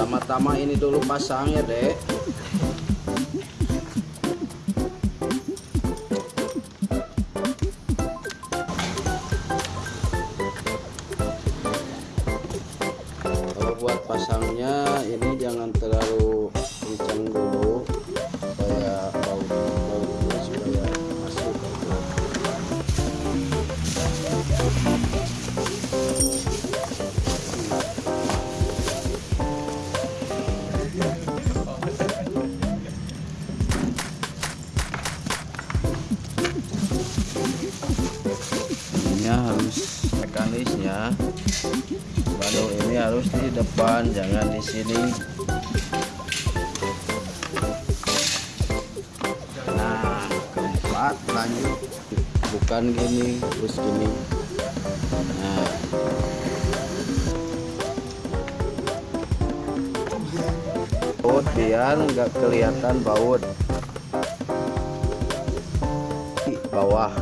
pertama-tama ini dulu pasang ya dek. Kalau buat pasangnya ini jangan terlalu mekanisnya baru ini harus di depan jangan di sini. Nah keempat lanjut. Bukan gini terus gini. Nah. Baut biar nggak kelihatan baut. Di bawah